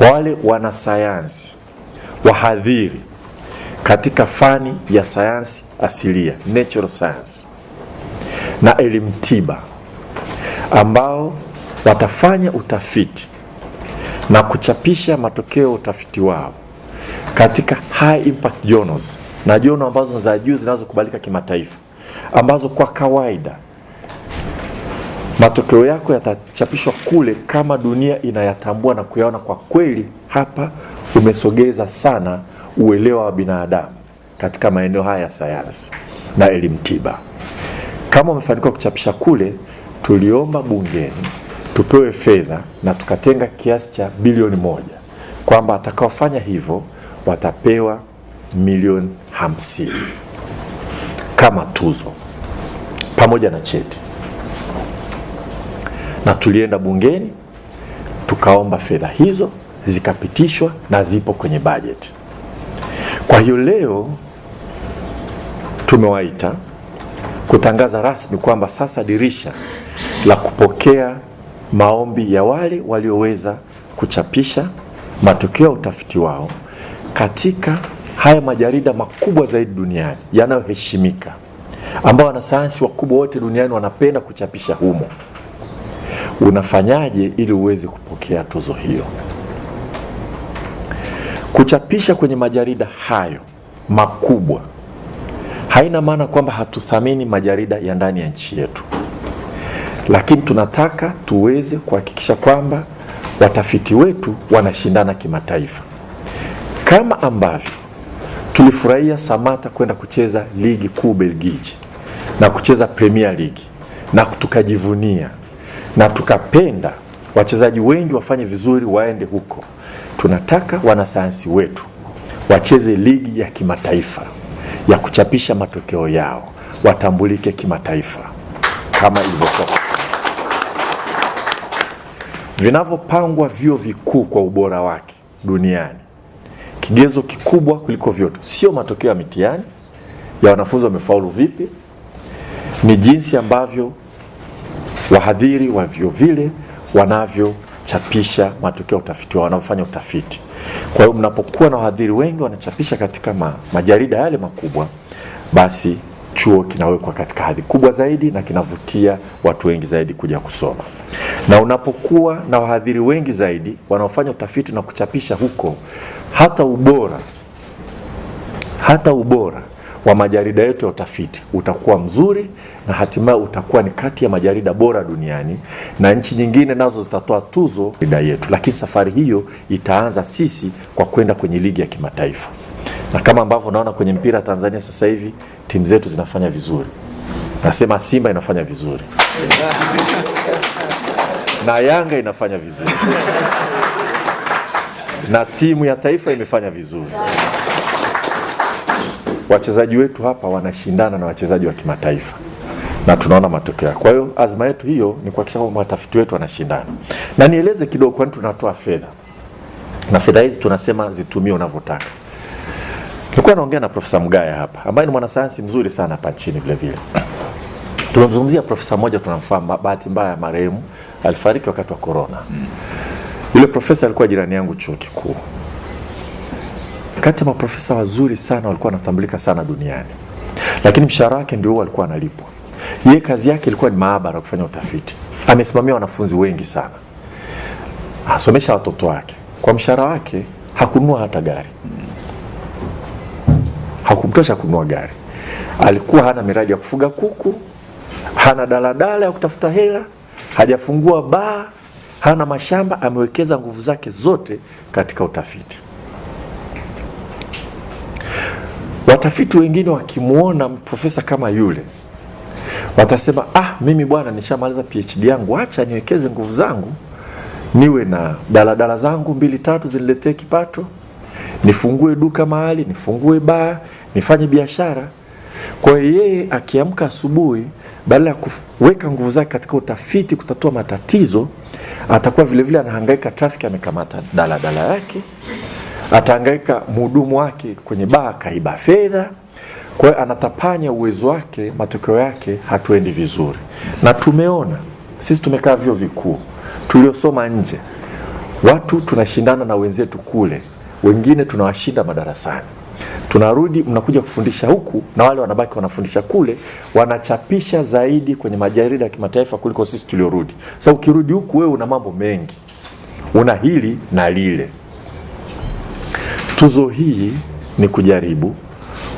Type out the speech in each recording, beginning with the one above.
kwa wale wanasayansi wahadhiri katika fani ya sayansi asilia natural science na elimu tiba ambao watafanya utafiti na kuchapisha matokeo ya utafiti wao katika high impact journals na journal ambazo za juu zinazokubalika kimataifa ambazo kwa kawaida matokeo yako yatachapishwa kule kama dunia inayatambua na kuyaona kwa kweli hapa umesogeza sana uelewa wa binadamu katika maeneo haya ya sayansi na elimu tiba. Kama umefanikiwa kuchapisha kule, tuliomba bungeni tupewe fedha na tukatenga kiasi cha bilioni moja kwamba atakaofanya hivyo watapewa milioni hamsini kama tuzo pamoja na cheti. Na tulienda bungeni tukaomba fedha hizo zikapitishwa na zipo kwenye bajeti. Kwa hiyo leo tumewaita kutangaza rasmi kwamba sasa dirisha la kupokea maombi ya wale walioweza kuchapisha matokeo ya utafiti wao katika haya majarida makubwa zaidi duniani yanayoheshimika, ambao wanasayansi wakubwa wote duniani wanapenda kuchapisha humo. Unafanyaje ili uweze kupokea tuzo hiyo? Kuchapisha kwenye majarida hayo makubwa haina maana kwamba hatuthamini majarida ya ndani ya nchi yetu, lakini tunataka tuweze kuhakikisha kwamba watafiti wetu wanashindana kimataifa, kama ambavyo tulifurahia Samata kwenda kucheza ligi kuu Belgiji na kucheza Premier League na tukajivunia na tukapenda wachezaji wengi wafanye vizuri waende huko. Tunataka wanasayansi wetu wacheze ligi ya kimataifa ya kuchapisha matokeo yao, watambulike kimataifa kama ilivyokuwa vinavyopangwa vyuo vikuu kwa ubora wake duniani. Kigezo kikubwa kuliko vyote sio matokeo ya mitihani ya wanafunzi wamefaulu vipi, ni jinsi ambavyo wahadhiri wa vyo vile wanavyochapisha matokeo ya utafiti wao, wanaofanya utafiti. Kwa hiyo mnapokuwa na wahadhiri wengi wanachapisha katika ma, majarida yale makubwa, basi chuo kinawekwa katika hadhi kubwa zaidi na kinavutia watu wengi zaidi kuja kusoma. Na unapokuwa na wahadhiri wengi zaidi wanaofanya utafiti na kuchapisha huko, hata ubora hata ubora wa majarida yetu ya utafiti utakuwa mzuri na hatimaye utakuwa ni kati ya majarida bora duniani, na nchi nyingine nazo zitatoa tuzo jarida yetu. Lakini safari hiyo itaanza sisi kwa kwenda kwenye ligi ya kimataifa, na kama ambavyo naona kwenye mpira Tanzania sasa hivi timu zetu zinafanya vizuri. Nasema Simba inafanya vizuri na Yanga inafanya vizuri na timu ya taifa imefanya vizuri. Wachezaji wetu hapa wanashindana na wachezaji wa kimataifa na tunaona matokeo. Kwa hiyo azma yetu hiyo ni kuhakikisha kwamba watafiti wetu wanashindana. Na nieleze kidogo, kwani tunatoa fedha na fedha hizi tunasema zitumie unavyotaka. Nilikuwa naongea na Profesa Mgaya hapa ambaye ni mwanasayansi mzuri sana hapa nchini vile vile. Tumemzungumzia profesa mmoja tunamfahamu, bahati mbaya marehemu alifariki wakati wa corona. Yule profesa alikuwa jirani yangu chuo kikuu kati ya maprofesa wazuri sana walikuwa wanatambulika sana duniani, lakini mshahara wake ndio huo alikuwa analipwa. Yeye kazi yake ilikuwa ni maabara, kufanya utafiti. Amesimamia wanafunzi wengi sana, asomesha watoto wake. Kwa mshahara wake hakununua hata gari, hakumtosha kununua gari. Alikuwa hana miradi ya kufuga kuku, hana daladala ya kutafuta hela, hajafungua baa, hana mashamba. Amewekeza nguvu zake zote katika utafiti. Watafiti wengine wakimwona profesa kama yule watasema, ah, mimi bwana nishamaliza PhD yangu, acha niwekeze nguvu zangu niwe na daladala zangu mbili tatu ziniletee kipato, nifungue duka mahali, nifungue baa, nifanye biashara. Kwa hiyo yeye akiamka asubuhi, badala ya kuweka nguvu zake katika utafiti, kutatua matatizo, atakuwa vilevile vile anahangaika trafiki, amekamata daladala yake atahangaika mhudumu wake kwenye baa kaiba fedha. Kwa hiyo anatapanya uwezo wake, matokeo yake hatuendi vizuri. Na tumeona sisi, tumekaa vyo vikuu tuliosoma nje, Watu tunashindana na wenzetu kule, wengine tunawashinda madarasani tunarudi mnakuja kufundisha huku na wale wanabaki wanafundisha kule, wanachapisha zaidi kwenye majarida ya kimataifa kuliko sisi tuliorudi. Sasa ukirudi huku, wewe una mambo mengi, una hili na lile. Tuzo hii ni kujaribu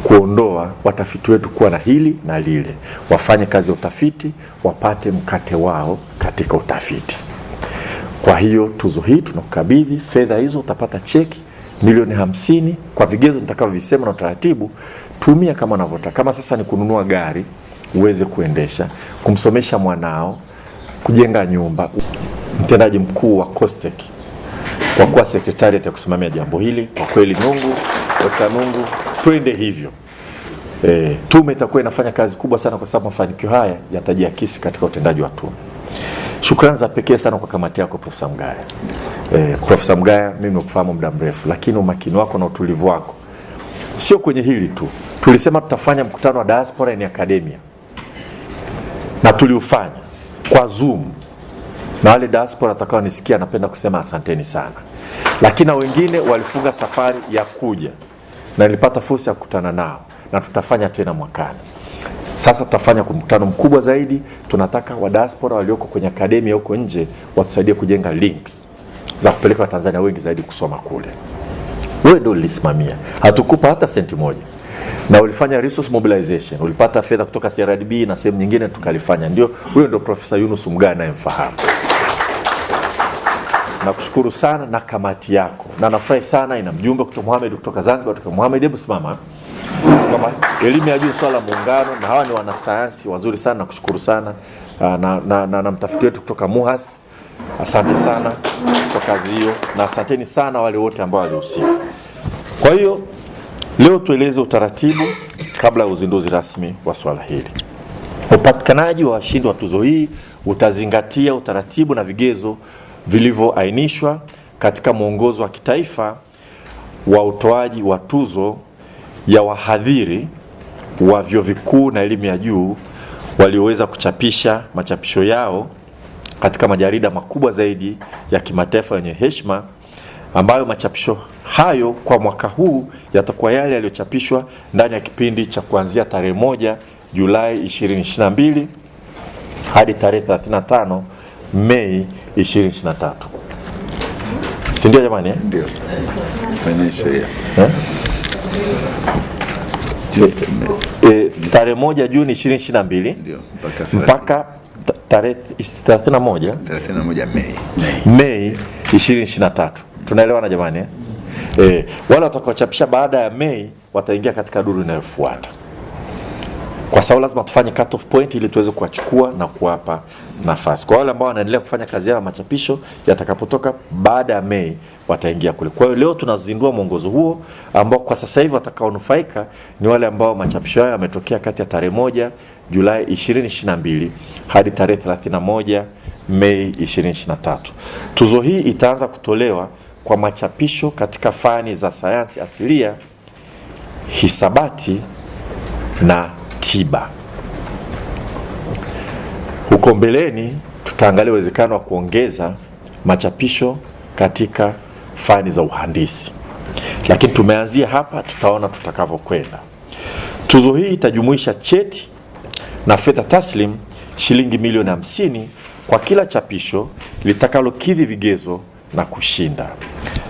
kuondoa watafiti wetu kuwa na hili na lile, wafanye kazi ya utafiti, wapate mkate wao katika utafiti. Kwa hiyo tuzo hii tunakukabidhi fedha hizo, utapata cheki milioni hamsini kwa vigezo nitakavyovisema na utaratibu. Tumia kama unavyotaka. Kama sasa ni kununua gari uweze kuendesha, kumsomesha mwanao, kujenga nyumba. Mtendaji mkuu wa COSTECH kwa kuwa sekretariat ya kusimamia jambo hili, kwa kweli Nungu Dr. Nungu, twende hivyo. E, tume itakuwa inafanya kazi kubwa sana kwa sababu mafanikio haya yatajiakisi katika utendaji wa tume. Shukrani za pekee sana kwa kamati yako Profesa Mgaya. Eh, Profesa Mgaya, mimi nimekufahamu muda mrefu, lakini umakini wako na utulivu wako sio kwenye hili tu. Tulisema tutafanya mkutano wa diaspora in academia na tuliufanya kwa Zoom, na wale diaspora watakaonisikia, napenda kusema asanteni sana, lakini na wengine walifunga safari ya kuja na nilipata fursa ya kukutana nao, na tutafanya tena mwakani. Sasa tutafanya mkutano mkubwa zaidi. Tunataka wa diaspora walioko kwenye akademia huko nje watusaidie kujenga links za kupeleka Watanzania wengi zaidi kusoma kule. Wewe ndio ulisimamia, hatukupa hata senti moja, na ulifanya resource mobilization, ulipata fedha kutoka CRDB na sehemu nyingine tukalifanya. Ndio huyo ndio Profesa Yunus Mgaya anayemfahamu. Nakushukuru sana na kamati yako, na nafurahi sana, ina mjumbe kutoka Mohamed kutoka Zanzibar, kutoka Mohamed, hebu simama. Elimu ya juu swala muungano, na hawa ni wanasayansi wazuri sana, nakushukuru sana. Na, na, na, na, na mtafiti wetu kutoka MUHAS. Asante sana kwa kazi hiyo na asanteni sana wale wote ambao walihusika. Kwa hiyo leo tueleze utaratibu kabla ya uzinduzi rasmi wa swala hili. Upatikanaji wa washindi wa tuzo hii utazingatia utaratibu na vigezo vilivyoainishwa katika mwongozo wa kitaifa wa utoaji wa tuzo ya wahadhiri wa vyuo vikuu na elimu ya juu walioweza kuchapisha machapisho yao katika majarida makubwa zaidi ya kimataifa yenye heshima, ambayo machapisho hayo kwa mwaka huu yatakuwa yale yaliyochapishwa ndani ya kipindi cha kuanzia tarehe moja Julai 2022 hadi tarehe 35 Mei 2023. Si ndio jamani eh? Ndio. Fanyeni sheria. Eh? E, tarehe moja Juni 2022 Ndio. Mpaka tarehe 31 31 Mei. Mei 2023. Tunaelewana jamani eh? Eh, wale watakaochapisha baada ya Mei wataingia katika duru inayofuata, kwa sababu lazima tufanye cut off point ili tuweze kuwachukua na kuwapa nafasi. Kwa wale ambao wanaendelea kufanya kazi yao ya machapisho, yatakapotoka baada ya Mei wataingia kule. Kwa hiyo leo tunazindua mwongozo huo ambao kwa sasa hivi watakaonufaika ni wale ambao machapisho yao yametokea kati ya tarehe moja Julai 2022 hadi tarehe 31 Mei 2023. Tuzo hii itaanza kutolewa kwa machapisho katika fani za sayansi asilia, hisabati na tiba. Huko mbeleni tutaangalia uwezekano wa kuongeza machapisho katika fani za uhandisi, lakini tumeanzia hapa, tutaona tutakavyokwenda. Tuzo hii itajumuisha cheti na fedha taslim shilingi milioni hamsini kwa kila chapisho litakalokidhi vigezo na kushinda.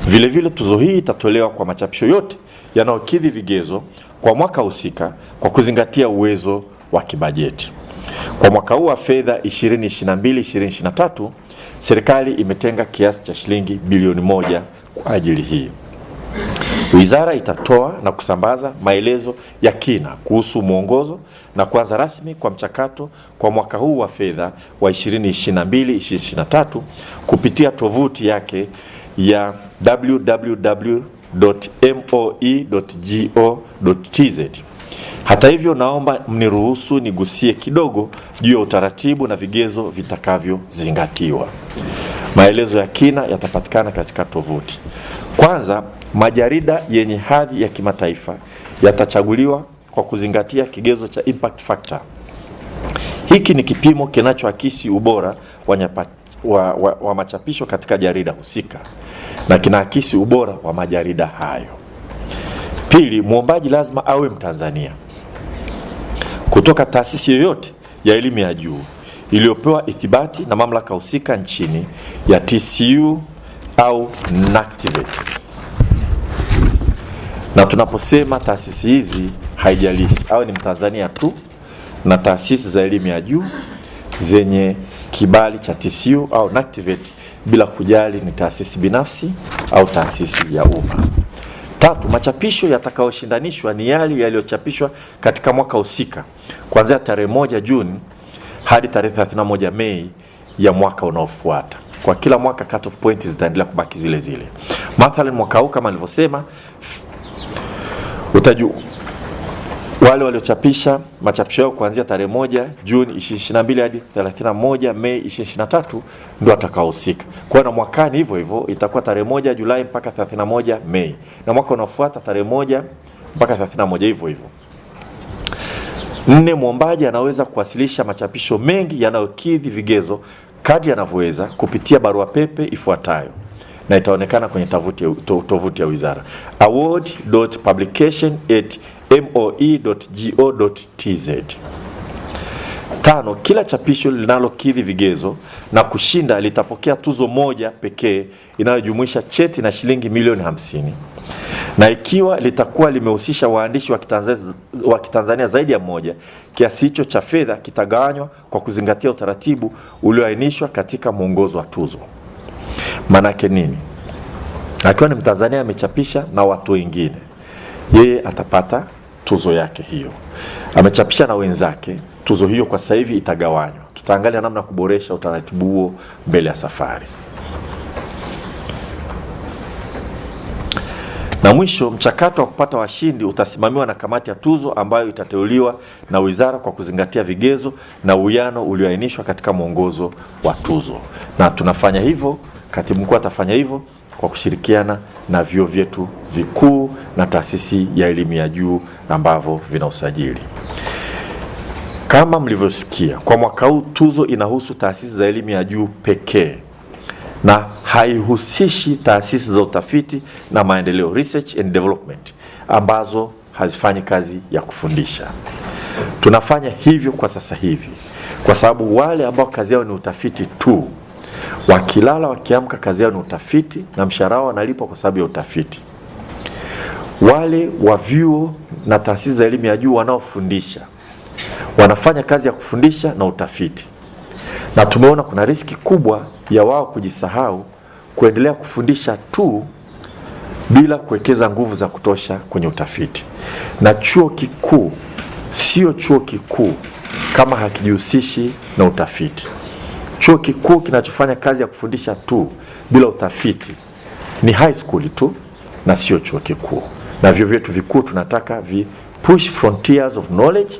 Vilevile vile tuzo hii itatolewa kwa machapisho yote yanayokidhi vigezo kwa mwaka husika kwa kuzingatia uwezo wa kibajeti. Kwa mwaka huu wa fedha 2022-2023 serikali imetenga kiasi cha shilingi bilioni moja kwa ajili hii. Wizara itatoa na kusambaza maelezo ya kina kuhusu mwongozo na kuanza rasmi kwa mchakato kwa mwaka huu wa fedha wa 2022-2023 kupitia tovuti yake ya www.moe.go.tz. Hata hivyo, naomba mniruhusu nigusie kidogo juu ya utaratibu na vigezo vitakavyozingatiwa. Maelezo ya kina yatapatikana katika tovuti. Kwanza, majarida yenye hadhi ya kimataifa yatachaguliwa kwa kuzingatia kigezo cha impact factor. Hiki ni kipimo kinachoakisi ubora wa wa, wa, wa machapisho katika jarida husika na kinaakisi ubora wa majarida hayo. Pili, mwombaji lazima awe Mtanzania kutoka taasisi yoyote ya elimu ya juu iliyopewa ithibati na mamlaka husika nchini ya TCU au NACTVET. Na tunaposema taasisi hizi haijalishi awe ni Mtanzania tu na taasisi za elimu ya juu zenye kibali cha TCU au NACTVET bila kujali ni taasisi binafsi au taasisi ya umma. Tatu, machapisho yatakayoshindanishwa ni yale yaliyochapishwa katika mwaka husika kuanzia tarehe moja Juni hadi tarehe 31 Mei ya mwaka unaofuata. Kwa kila mwaka cut off point zitaendelea kubaki zile zile. Mathalan, mwaka huu kama nilivyosema, utaju wale waliochapisha machapisho yao kuanzia tarehe moja Juni 22 hadi 31 Mei 2023 ndio atakaohusika. Kwa hiyo na mwakani hivyo hivyo itakuwa tarehe moja Julai mpaka 31 Mei, na mwaka unaofuata tarehe moja mpaka 31 hivyo hivyo. Nne, mwombaji anaweza kuwasilisha machapisho mengi yanayokidhi vigezo kadri anavyoweza kupitia barua pepe ifuatayo na itaonekana kwenye tovuti to, tovuti ya wizara award.publication@moe.go.tz. Tano, kila chapisho linalokidhi vigezo na kushinda litapokea tuzo moja pekee inayojumuisha cheti na shilingi milioni hamsini na ikiwa litakuwa limehusisha waandishi wa Kitanzania, wa Kitanzania zaidi ya mmoja, kiasi hicho cha fedha kitagawanywa kwa kuzingatia utaratibu ulioainishwa katika mwongozo wa tuzo. Maanake nini? Akiwa ni Mtanzania amechapisha na watu wengine, yeye atapata tuzo yake hiyo. Amechapisha na wenzake, tuzo hiyo kwa sasa hivi itagawanywa. Tutaangalia namna ya kuboresha utaratibu huo mbele ya safari. Na mwisho, mchakato wa kupata washindi utasimamiwa na kamati ya tuzo ambayo itateuliwa na wizara kwa kuzingatia vigezo na uwiano ulioainishwa katika mwongozo wa tuzo. Na tunafanya hivyo, katibu mkuu atafanya hivyo kwa kushirikiana na vyuo vyetu vikuu na taasisi ya elimu ya juu ambavyo vina usajili. Kama mlivyosikia, kwa mwaka huu tuzo inahusu taasisi za elimu ya juu pekee na haihusishi taasisi za utafiti na maendeleo research and development ambazo hazifanyi kazi ya kufundisha. Tunafanya hivyo kwa sasa hivi kwa sababu wale ambao kazi yao ni utafiti tu, wakilala wakiamka, kazi yao ni utafiti na mshahara wao wanalipwa kwa sababu ya utafiti. Wale wa vyuo na taasisi za elimu ya juu wanaofundisha wanafanya kazi ya kufundisha na utafiti na tumeona kuna riski kubwa ya wao kujisahau kuendelea kufundisha tu bila kuwekeza nguvu za kutosha kwenye utafiti. Na chuo kikuu sio chuo kikuu kama hakijihusishi na utafiti. Chuo kikuu kinachofanya kazi ya kufundisha tu bila utafiti ni high school tu na sio chuo kikuu. Na vyuo vyetu vikuu tunataka vi push frontiers of knowledge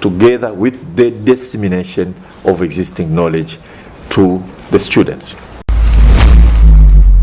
together with the dissemination of existing knowledge to the students.